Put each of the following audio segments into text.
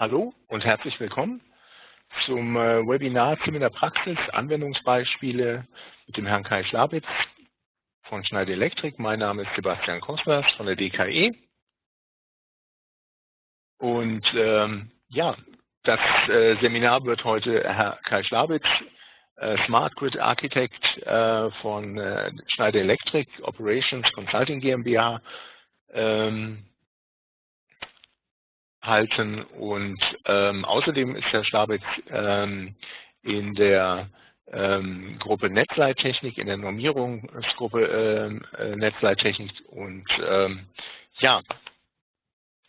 Hallo und herzlich willkommen zum äh, Webinar Team in der Praxis, Anwendungsbeispiele mit dem Herrn Kai Schlabitz von Schneider Elektrik. Mein Name ist Sebastian Kostlers von der DKE. Und ähm, ja, das äh, Seminar wird heute Herr Kai Schlabitz, äh, Smart Grid Architect äh, von äh, Schneider Electric Operations Consulting GmbH ähm, halten. Und ähm, außerdem ist Herr Schlabitz ähm, in der ähm, Gruppe Netzleittechnik, in der Normierungsgruppe ähm, äh, Netzleittechnik und ähm, ja,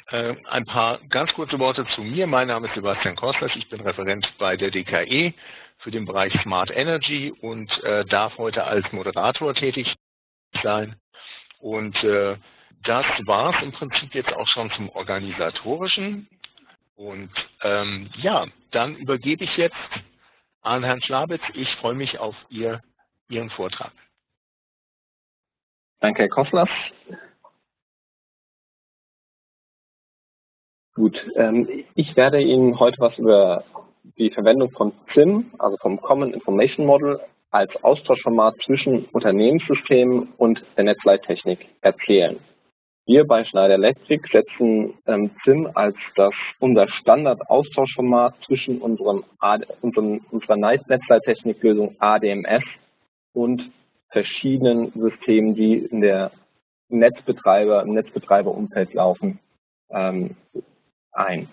äh, ein paar ganz kurze Worte zu mir. Mein Name ist Sebastian Kostlers, ich bin Referent bei der DKE für den Bereich Smart Energy und äh, darf heute als Moderator tätig sein. Und äh, das war es im Prinzip jetzt auch schon zum Organisatorischen. Und ähm, ja, dann übergebe ich jetzt an Herrn Schlabitz. Ich freue mich auf Ihr, Ihren Vortrag. Danke, Herr Koslas. Gut, ähm, ich werde Ihnen heute was über die Verwendung von CIM, also vom Common Information Model, als Austauschformat zwischen Unternehmenssystemen und der Netzleittechnik erzählen. Wir bei Schneider Electric setzen ähm, CIM als das unser Standard-Austauschformat zwischen unserem, unserem, unserer Netzleittechniklösung ADMS und verschiedenen Systemen, die in der Netzbetreiber, im Netzbetreiberumfeld laufen, ähm, ein.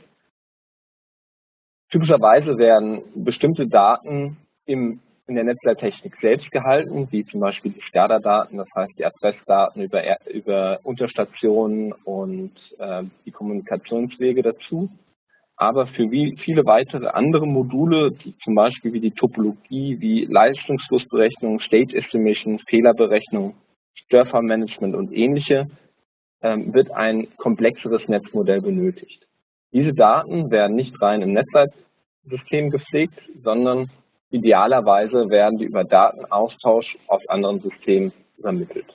Typischerweise werden bestimmte Daten im in der Netzleittechnik selbst gehalten, wie zum Beispiel die SCADA-Daten, das heißt die Adressdaten über, über Unterstationen und äh, die Kommunikationswege dazu. Aber für wie viele weitere andere Module, die zum Beispiel wie die Topologie, wie Leistungsflussberechnung, State Estimation, Fehlerberechnung, Störfallmanagement und ähnliche, ähm, wird ein komplexeres Netzmodell benötigt. Diese Daten werden nicht rein im Netzleitsystem gepflegt, sondern Idealerweise werden die über Datenaustausch auf anderen Systemen übermittelt.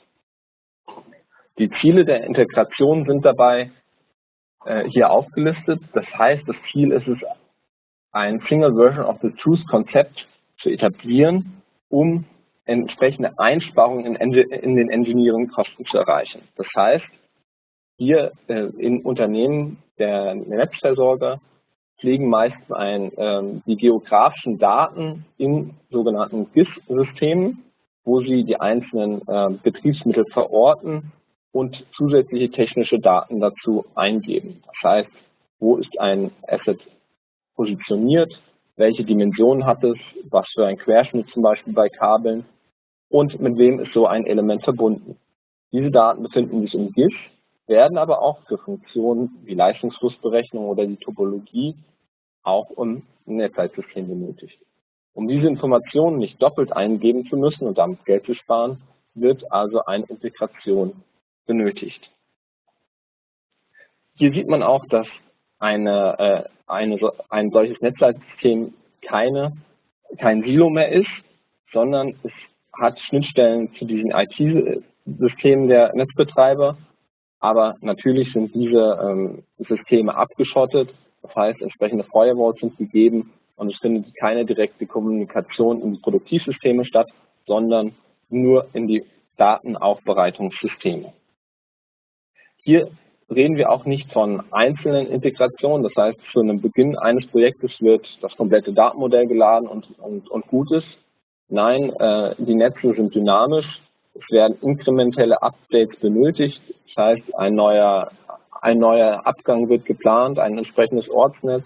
Die Ziele der Integration sind dabei äh, hier aufgelistet. Das heißt, das Ziel ist es, ein Single Version of the Truth Konzept zu etablieren, um entsprechende Einsparungen in, in den Engineering-Kosten zu erreichen. Das heißt, hier äh, in Unternehmen der Netzversorger pflegen meist ein, ähm, die geografischen Daten in sogenannten GIS-Systemen, wo sie die einzelnen äh, Betriebsmittel verorten und zusätzliche technische Daten dazu eingeben. Das heißt, wo ist ein Asset positioniert, welche Dimensionen hat es, was für ein Querschnitt zum Beispiel bei Kabeln und mit wem ist so ein Element verbunden. Diese Daten befinden sich im GIS, werden aber auch für Funktionen wie Leistungsflussberechnung oder die Topologie auch im Netzleitsystem benötigt. Um diese Informationen nicht doppelt eingeben zu müssen und damit Geld zu sparen, wird also eine Integration benötigt. Hier sieht man auch, dass eine, äh, eine, ein solches Netzleitsystem keine, kein Silo mehr ist, sondern es hat Schnittstellen zu diesen IT-Systemen der Netzbetreiber, aber natürlich sind diese ähm, Systeme abgeschottet das heißt, entsprechende Firewalls sind gegeben und es findet keine direkte Kommunikation in die Produktivsysteme statt, sondern nur in die Datenaufbereitungssysteme. Hier reden wir auch nicht von einzelnen Integrationen, das heißt, zu einem Beginn eines Projektes wird das komplette Datenmodell geladen und, und, und gut ist. Nein, äh, die Netze sind dynamisch, es werden inkrementelle Updates benötigt, das heißt, ein neuer ein neuer Abgang wird geplant, ein entsprechendes Ortsnetz.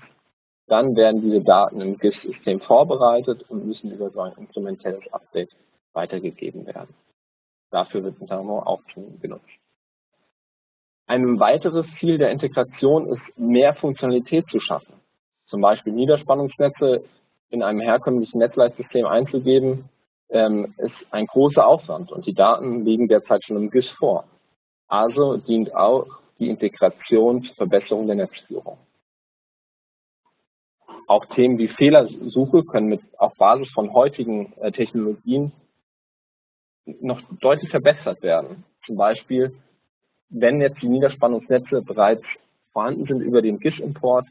Dann werden diese Daten im GIS-System vorbereitet und müssen über so ein inkrementelles Update weitergegeben werden. Dafür wird Metamo auch schon genutzt. Ein weiteres Ziel der Integration ist, mehr Funktionalität zu schaffen. Zum Beispiel Niederspannungsnetze in einem herkömmlichen Netzleitsystem einzugeben, ähm, ist ein großer Aufwand und die Daten liegen derzeit schon im GIS vor. Also dient auch die Integration zur Verbesserung der Netzführung. Auch Themen wie Fehlersuche können mit auf Basis von heutigen äh, Technologien noch deutlich verbessert werden. Zum Beispiel, wenn jetzt die Niederspannungsnetze bereits vorhanden sind über den GIS-Import,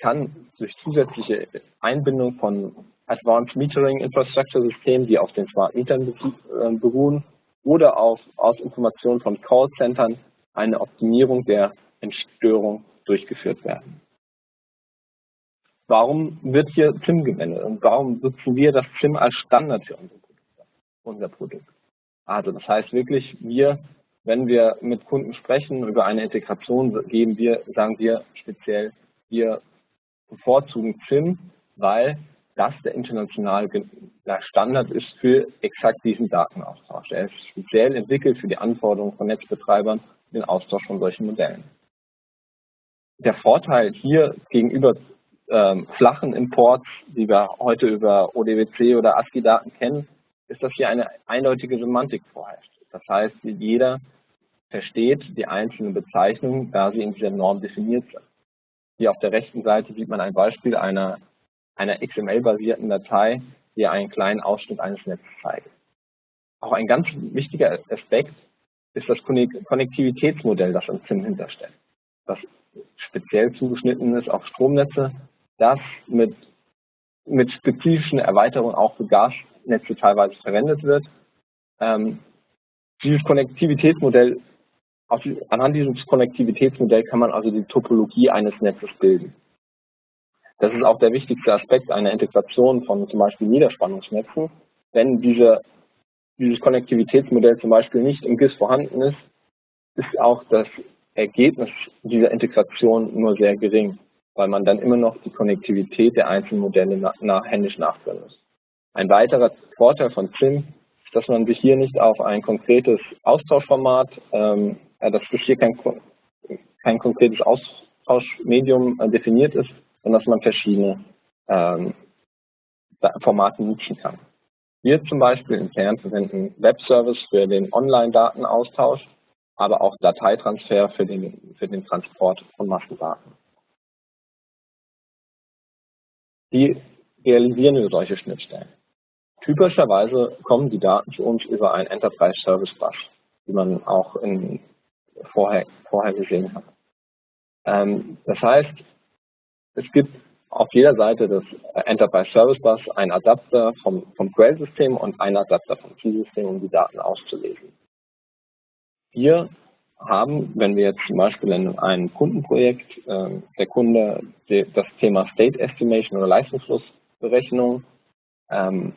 kann durch zusätzliche Einbindung von Advanced Metering Infrastructure Systemen, die auf den Smart Metern äh, beruhen, oder auf, aus Informationen von Callcentern eine Optimierung der Entstörung durchgeführt werden. Warum wird hier ZIM gewendet und warum nutzen wir das ZIM als Standard für unser Produkt? Also das heißt wirklich, wir, wenn wir mit Kunden sprechen über eine Integration, geben wir, sagen wir speziell, wir bevorzugen ZIM, weil das der internationale Standard ist für exakt diesen Datenaustausch. Er ist speziell entwickelt für die Anforderungen von Netzbetreibern, den Austausch von solchen Modellen. Der Vorteil hier gegenüber ähm, flachen Imports, die wir heute über ODWC oder ASCII-Daten kennen, ist, dass hier eine eindeutige Semantik vorherrscht. Das heißt, jeder versteht die einzelnen Bezeichnungen, da sie in dieser Norm definiert sind. Hier auf der rechten Seite sieht man ein Beispiel einer, einer XML-basierten Datei, die einen kleinen Ausschnitt eines Netzes zeigt. Auch ein ganz wichtiger Aspekt ist das Konnektivitätsmodell, das im ZIM hinterstellt, das speziell zugeschnitten ist auf Stromnetze, das mit, mit spezifischen Erweiterungen auch für Gasnetze teilweise verwendet wird. Ähm, dieses Konnektivitätsmodell, anhand dieses Konnektivitätsmodells kann man also die Topologie eines Netzes bilden. Das ist auch der wichtigste Aspekt einer Integration von zum Beispiel Niederspannungsnetzen. Wenn diese dieses Konnektivitätsmodell zum Beispiel nicht im GIS vorhanden ist, ist auch das Ergebnis dieser Integration nur sehr gering, weil man dann immer noch die Konnektivität der einzelnen Modelle nach, nach, händisch nachführen muss. Ein weiterer Vorteil von ZIM ist, dass man sich hier nicht auf ein konkretes Austauschformat, ähm, äh, dass hier kein, kein konkretes Austauschmedium äh, definiert ist, sondern dass man verschiedene ähm, Formate nutzen kann. Wir zum Beispiel intern verwenden Webservice für den Online-Datenaustausch, aber auch Dateitransfer für den, für den Transport von Massendaten. Wie realisieren wir solche Schnittstellen? Typischerweise kommen die Daten zu uns über ein Enterprise Service Bus, wie man auch in, vorher, vorher gesehen hat. Ähm, das heißt, es gibt auf jeder Seite des Enterprise Service Bus einen Adapter vom, vom Quellsystem und einen Adapter vom Keysystem, um die Daten auszulesen. Wir haben, wenn wir jetzt zum Beispiel in einem Kundenprojekt äh, der Kunde das Thema State Estimation oder Leistungsflussberechnung ähm,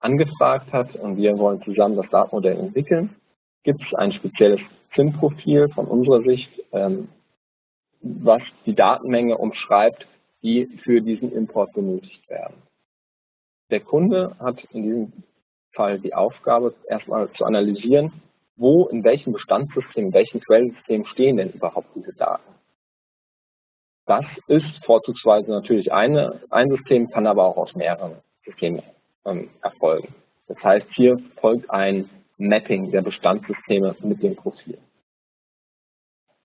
angefragt hat und wir wollen zusammen das Datenmodell entwickeln, gibt es ein spezielles SIM-Profil von unserer Sicht, ähm, was die Datenmenge umschreibt, die für diesen Import benötigt werden. Der Kunde hat in diesem Fall die Aufgabe, erstmal zu analysieren, wo, in welchem Bestandssystem, in welchem Quellensystem stehen denn überhaupt diese Daten. Das ist vorzugsweise natürlich eine, ein System, kann aber auch aus mehreren Systemen ähm, erfolgen. Das heißt, hier folgt ein Mapping der Bestandssysteme mit dem Profil.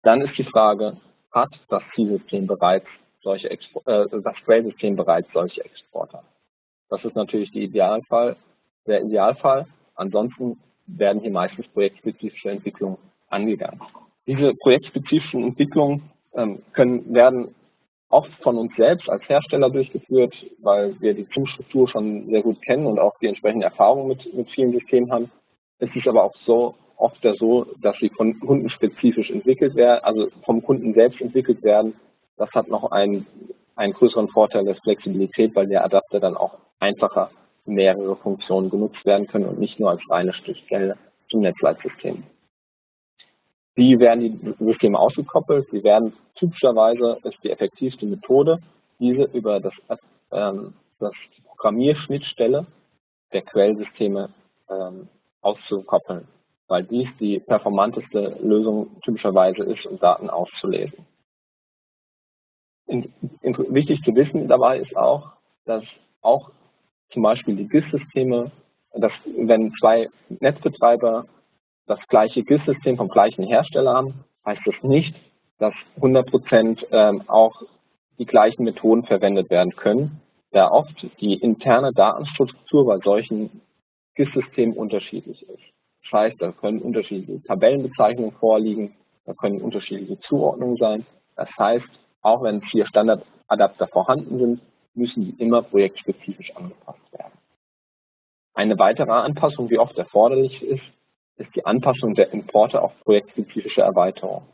Dann ist die Frage, hat das Zielsystem bereits solche Expo äh, das bereits solche Exporter. Das ist natürlich die Idealfall, der Idealfall. Ansonsten werden hier meistens projektspezifische Entwicklungen angegangen. Diese projektspezifischen Entwicklungen ähm, können, werden oft von uns selbst als Hersteller durchgeführt, weil wir die ZIM-Struktur schon sehr gut kennen und auch die entsprechende Erfahrung mit, mit vielen Systemen haben. Es ist aber auch so oft so, dass sie von kundenspezifisch entwickelt werden, also vom Kunden selbst entwickelt werden das hat noch einen, einen größeren Vorteil der Flexibilität, weil der Adapter dann auch einfacher mehrere Funktionen genutzt werden können und nicht nur als reine Stichstelle zum Netzleitsystem. Wie werden die Systeme ausgekoppelt? Sie werden typischerweise, ist die effektivste Methode, diese über das, ähm, das Programmierschnittstelle der Quellsysteme ähm, auszukoppeln, weil dies die performanteste Lösung typischerweise ist, um Daten auszulesen in, wichtig zu wissen dabei ist auch, dass auch zum Beispiel die GIS-Systeme, dass wenn zwei Netzbetreiber das gleiche GIS-System vom gleichen Hersteller haben, heißt das nicht, dass 100 Prozent ähm, auch die gleichen Methoden verwendet werden können, da oft die interne Datenstruktur bei solchen GIS-Systemen unterschiedlich ist. Das heißt, da können unterschiedliche Tabellenbezeichnungen vorliegen, da können unterschiedliche Zuordnungen sein. Das heißt, auch wenn es hier Standard Adapter vorhanden sind, müssen die immer projektspezifisch angepasst werden. Eine weitere Anpassung, die oft erforderlich ist, ist die Anpassung der Importe auf projektspezifische Erweiterungen.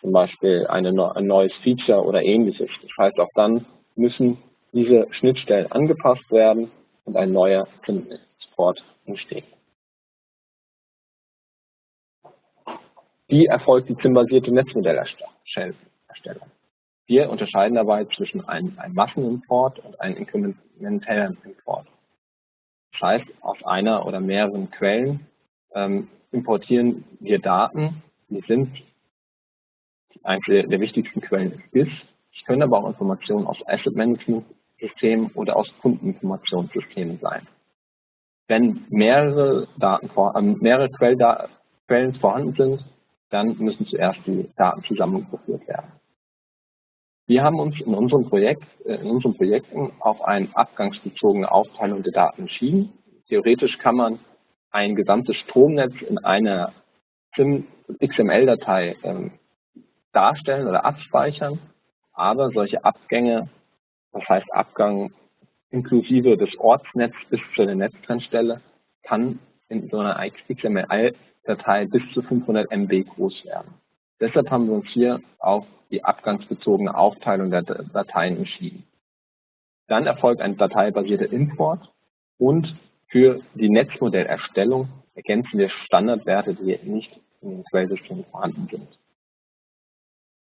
Zum Beispiel eine, ein neues Feature oder ähnliches. Das heißt, auch dann müssen diese Schnittstellen angepasst werden und ein neuer Export entsteht. Wie erfolgt die ZIM-basierte Netzmodellerstellung? Wir unterscheiden dabei zwischen einem, einem Massenimport und einem inkrementellen Import. Das heißt, aus einer oder mehreren Quellen ähm, importieren wir Daten, die sind eine der wichtigsten Quellen ist GIS. Es können aber auch Informationen aus Asset Management Systemen oder aus Kundeninformationssystemen sein. Wenn mehrere, Daten vor, äh, mehrere Quellen vorhanden sind, dann müssen zuerst die Daten zusammengeführt werden. Wir haben uns in unserem Projekt, äh, in unseren Projekten auf eine abgangsbezogene Aufteilung der Daten entschieden. Theoretisch kann man ein gesamtes Stromnetz in einer XML-Datei ähm, darstellen oder abspeichern, aber solche Abgänge, das heißt Abgang inklusive des Ortsnetzes bis zu der Netztrennstelle, kann in so einer XML-Datei bis zu 500 MB groß werden. Deshalb haben wir uns hier auf die abgangsbezogene Aufteilung der Dateien entschieden. Dann erfolgt ein dateibasierter Import und für die Netzmodellerstellung ergänzen wir Standardwerte, die nicht in den Quellsystemen vorhanden sind.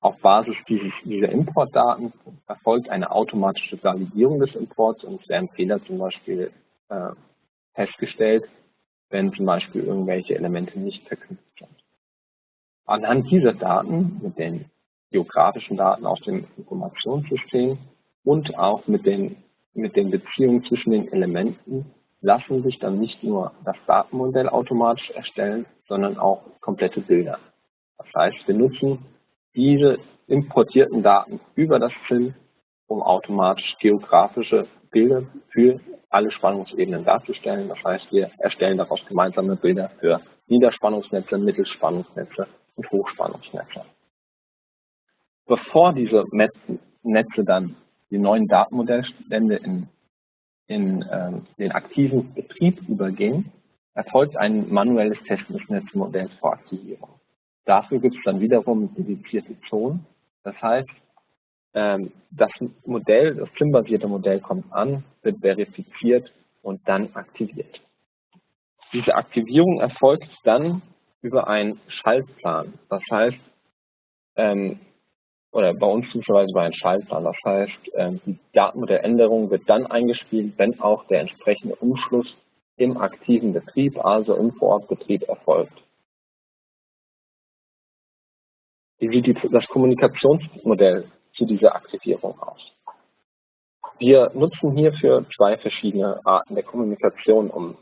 Auf Basis dieses, dieser Importdaten erfolgt eine automatische Validierung des Imports und es werden Fehler zum Beispiel äh, festgestellt, wenn zum Beispiel irgendwelche Elemente nicht verknüpft sind. Anhand dieser Daten, mit den geografischen Daten aus dem Informationssystem und auch mit den, mit den Beziehungen zwischen den Elementen, lassen sich dann nicht nur das Datenmodell automatisch erstellen, sondern auch komplette Bilder. Das heißt, wir nutzen diese importierten Daten über das ZIM, um automatisch geografische Bilder für alle Spannungsebenen darzustellen. Das heißt, wir erstellen daraus gemeinsame Bilder für Niederspannungsnetze, Mittelspannungsnetze und Hochspannungsnetze. Bevor diese Netze dann die neuen Datenmodellstände in, in äh, den aktiven Betrieb übergehen, erfolgt ein manuelles Testen des Netzmodells vor Aktivierung. Dafür gibt es dann wiederum dedizierte Zonen. Das heißt, das Modell, das SIM-basierte Modell kommt an, wird verifiziert und dann aktiviert. Diese Aktivierung erfolgt dann über einen Schaltplan. Das heißt, ähm, oder bei uns typischerweise über einen Schaltplan. Das heißt, ähm, die Datenmodelländerung wird dann eingespielt, wenn auch der entsprechende Umschluss im aktiven Betrieb, also im Vorortbetrieb erfolgt. Wie sieht das Kommunikationsmodell zu dieser Aktivierung aus? Wir nutzen hierfür zwei verschiedene Arten der Kommunikation, um,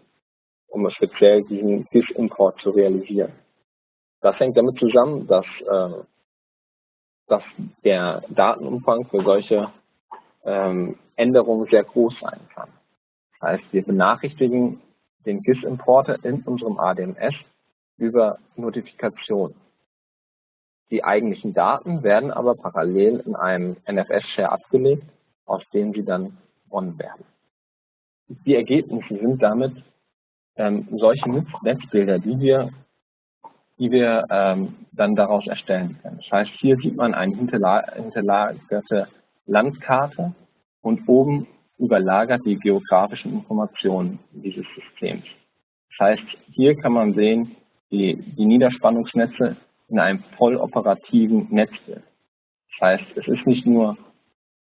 um speziell diesen GIS-Import zu realisieren. Das hängt damit zusammen, dass, äh, dass der Datenumfang für solche ähm, Änderungen sehr groß sein kann. Das heißt, wir benachrichtigen den GIS-Importer in unserem ADMS über Notifikation. Die eigentlichen Daten werden aber parallel in einem NFS-Share abgelegt, aus dem sie dann gewonnen werden. Die Ergebnisse sind damit ähm, solche Netzbilder, die wir, die wir ähm, dann daraus erstellen können. Das heißt, hier sieht man eine hinterlagerte Landkarte und oben überlagert die geografischen Informationen dieses Systems. Das heißt, hier kann man sehen, die, die Niederspannungsnetze in einem voll operativen Das heißt, es ist nicht nur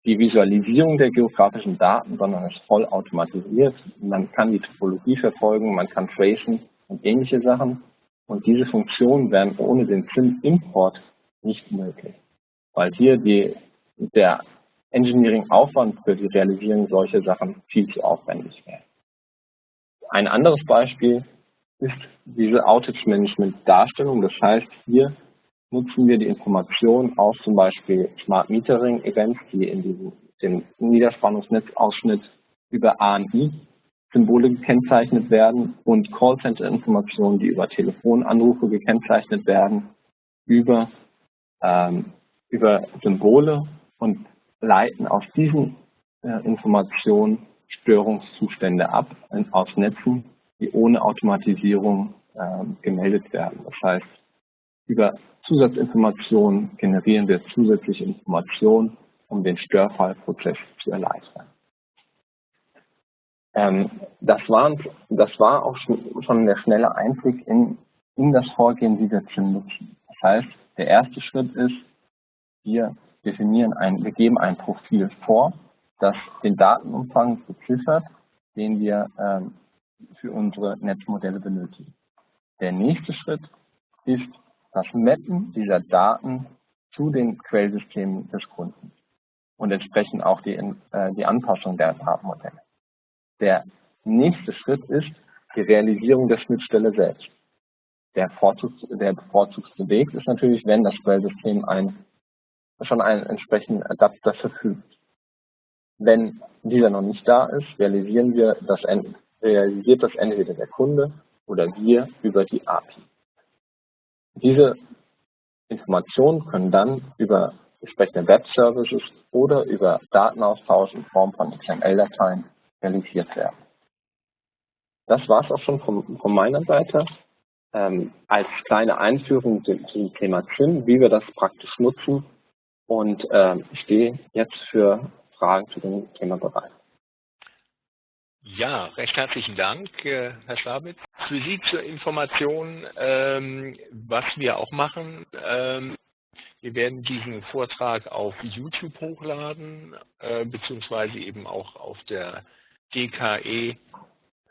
die Visualisierung der geografischen Daten, sondern es ist voll automatisiert. Man kann die Topologie verfolgen, man kann tracen und ähnliche Sachen. Und diese Funktionen wären ohne den SIM-Import nicht möglich, weil hier die, der Engineering-Aufwand für die Realisierung solcher Sachen viel zu aufwendig wäre. Ein anderes Beispiel ist diese Outage-Management-Darstellung. Das heißt, hier nutzen wir die Informationen aus zum Beispiel Smart Metering Events, die in diesem dem Niederspannungsnetzausschnitt über ANI Symbole gekennzeichnet werden und Callcenter-Informationen, die über Telefonanrufe gekennzeichnet werden, über, ähm, über Symbole und leiten aus diesen äh, Informationen Störungszustände ab aus Netzen, die ohne Automatisierung äh, gemeldet werden. Das heißt, über Zusatzinformationen generieren wir zusätzliche Informationen, um den Störfallprozess zu erleichtern. Ähm, das, war, das war auch schon der schnelle Einblick in, in das Vorgehen, ZIM nutzen. Das heißt, der erste Schritt ist, wir definieren ein, wir geben ein Profil vor, das den Datenumfang beziffert, den wir ähm, für unsere Netzmodelle benötigen. Der nächste Schritt ist das Mappen dieser Daten zu den Quellsystemen des Kunden und entsprechend auch die, äh, die Anpassung der Datenmodelle. Der nächste Schritt ist die Realisierung der Schnittstelle selbst. Der, Vorzugs, der bevorzugste Weg ist natürlich, wenn das Quellsystem ein, schon einen entsprechenden Adapter verfügt. Wenn dieser noch nicht da ist, realisieren wir das, realisiert das entweder der Kunde oder wir über die API. Diese Informationen können dann über entsprechende Web-Services oder über Datenaustausch in Form von XML-Dateien realisiert werden. Das war es auch schon von, von meiner Seite. Ähm, als kleine Einführung zum Thema ZIM, wie wir das praktisch nutzen. Und ähm, ich stehe jetzt für Fragen zu dem Thema bereit. Ja, recht herzlichen Dank, äh, Herr Schlabitz. Für Sie zur Information, ähm, was wir auch machen. Ähm, wir werden diesen Vortrag auf YouTube hochladen, äh, beziehungsweise eben auch auf der DKE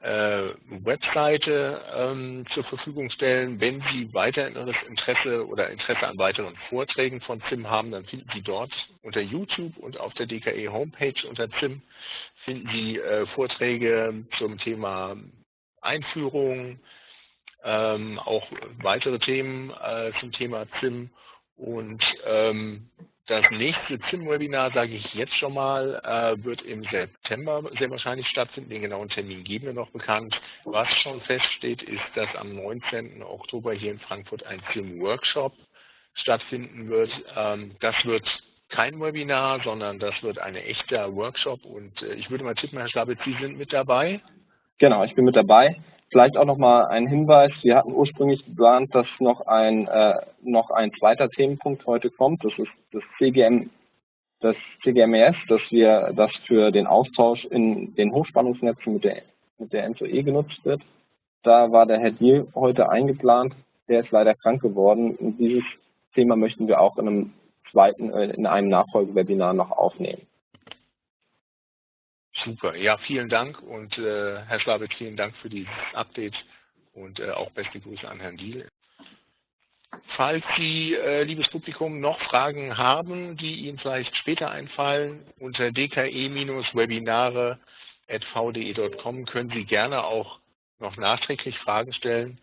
äh, Webseite ähm, zur Verfügung stellen. Wenn Sie weiteres Interesse oder Interesse an weiteren Vorträgen von ZIM haben, dann finden Sie dort unter YouTube und auf der DKE Homepage unter ZIM finden Sie äh, Vorträge zum Thema Einführung, ähm, auch weitere Themen äh, zum Thema ZIM und ähm, das nächste ZIM-Webinar, sage ich jetzt schon mal, äh, wird im September sehr wahrscheinlich stattfinden. Den genauen Termin geben wir noch bekannt. Was schon feststeht, ist, dass am 19. Oktober hier in Frankfurt ein ZIM-Workshop stattfinden wird. Ähm, das wird kein Webinar, sondern das wird ein echter Workshop. Und äh, ich würde mal tippen, Herr Schlabitz, Sie sind mit dabei? Genau, ich bin mit dabei. Vielleicht auch nochmal ein Hinweis. Wir hatten ursprünglich geplant, dass noch ein, äh, noch ein zweiter Themenpunkt heute kommt. Das ist das CGM, das CGMES, dass wir, das für den Austausch in den Hochspannungsnetzen mit der, mit der NZE genutzt wird. Da war der Herr Diel heute eingeplant. Der ist leider krank geworden. Und dieses Thema möchten wir auch in einem zweiten, äh, in einem Nachfolgewebinar noch aufnehmen. Super, ja, vielen Dank und äh, Herr Schlabitz, vielen Dank für dieses Update und äh, auch beste Grüße an Herrn Diel. Falls Sie, äh, liebes Publikum, noch Fragen haben, die Ihnen vielleicht später einfallen, unter dke-webinare.vde.com können Sie gerne auch noch nachträglich Fragen stellen.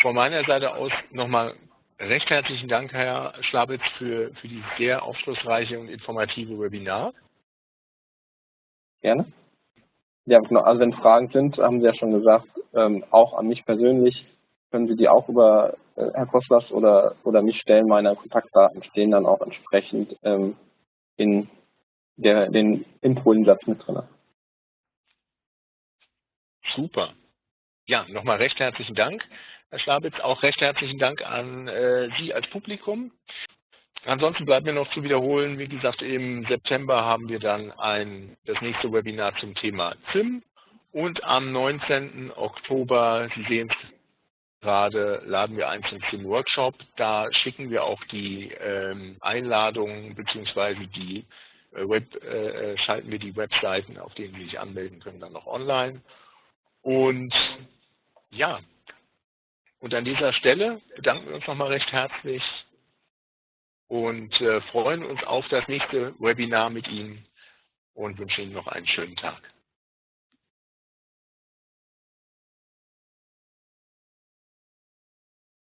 Von meiner Seite aus nochmal recht herzlichen Dank, Herr Schlabitz, für, für dieses sehr aufschlussreiche und informative Webinar. Gerne. Ja, genau. Also wenn Fragen sind, haben Sie ja schon gesagt, ähm, auch an mich persönlich können Sie die auch über äh, Herr Koslas oder, oder mich stellen. Meine Kontaktdaten stehen dann auch entsprechend ähm, in der, den Infolensatz mit drin. Super. Ja, nochmal recht herzlichen Dank, Herr Schlabitz. Auch recht herzlichen Dank an äh, Sie als Publikum. Ansonsten bleibt mir noch zu wiederholen, wie gesagt, im September haben wir dann ein, das nächste Webinar zum Thema ZIM und am 19. Oktober, Sie sehen es gerade, laden wir ein zum ZIM-Workshop. Da schicken wir auch die ähm, Einladungen bzw. die äh, Web, äh, äh, schalten wir die Webseiten, auf denen Sie sich anmelden können, dann noch online. Und ja, und an dieser Stelle bedanken wir uns nochmal recht herzlich und äh, freuen uns auf das nächste Webinar mit Ihnen und wünschen Ihnen noch einen schönen Tag.